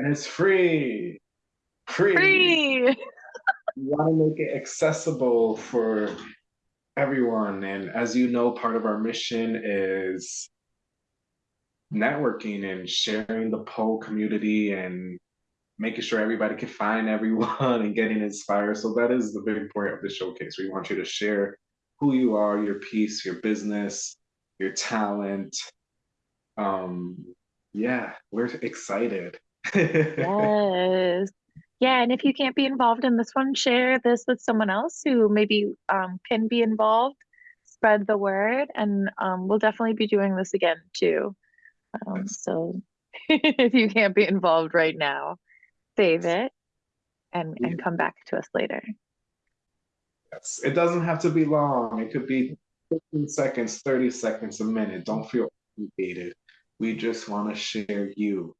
and it's free. Free. Free. we want to make it accessible for everyone. And as you know, part of our mission is networking and sharing the pole community and making sure everybody can find everyone and getting inspired. So that is the big point of the showcase. We want you to share who you are, your piece, your business, your talent. Um, yeah, we're excited. yes. Yeah, and if you can't be involved in this one, share this with someone else who maybe um, can be involved. Spread the word, and um, we'll definitely be doing this again too. Um, so if you can't be involved right now, save it and, yeah. and come back to us later. Yes, it doesn't have to be long. It could be 15 seconds, 30 seconds, a minute. Don't feel obligated. We just want to share you